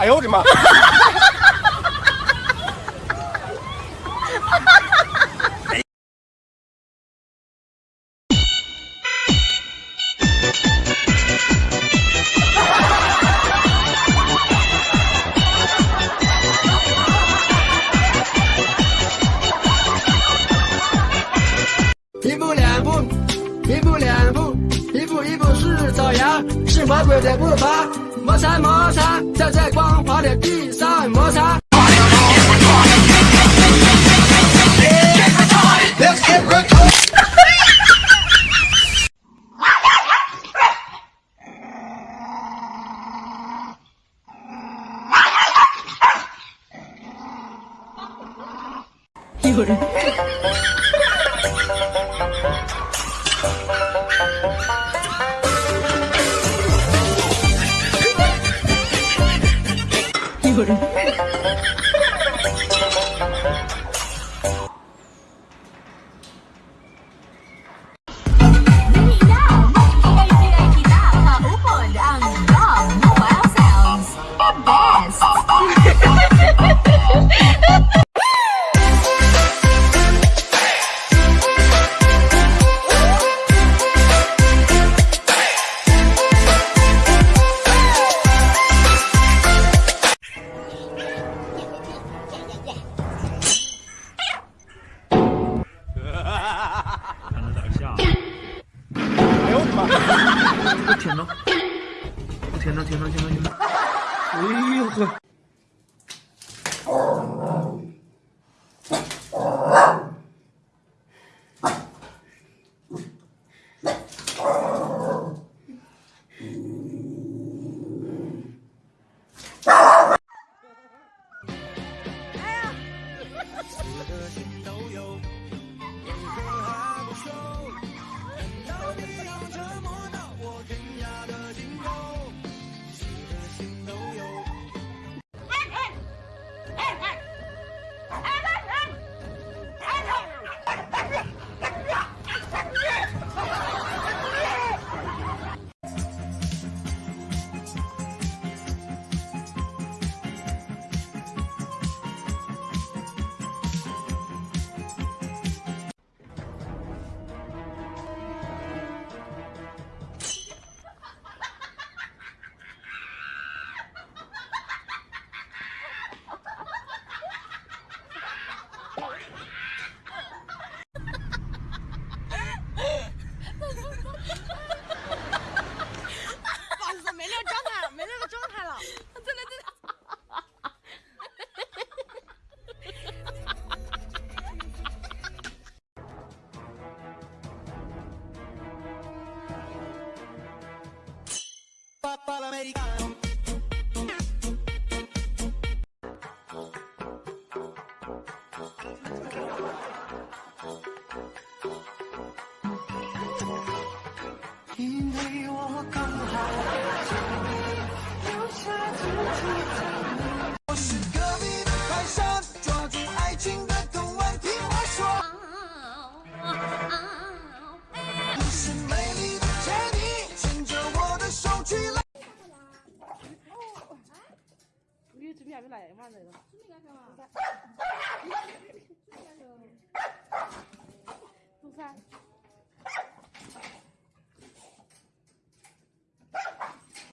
哎呦我的妈！一步两步，一步两步，一步一步是走样，是魔鬼的步伐，摩擦摩擦，在光滑的地上摩擦。有人。 seguro. No. Funcionó, funcionó, funcionó. funcionó. Uy, ojo. americano. 你这边还没来嘛？那个。不是啊。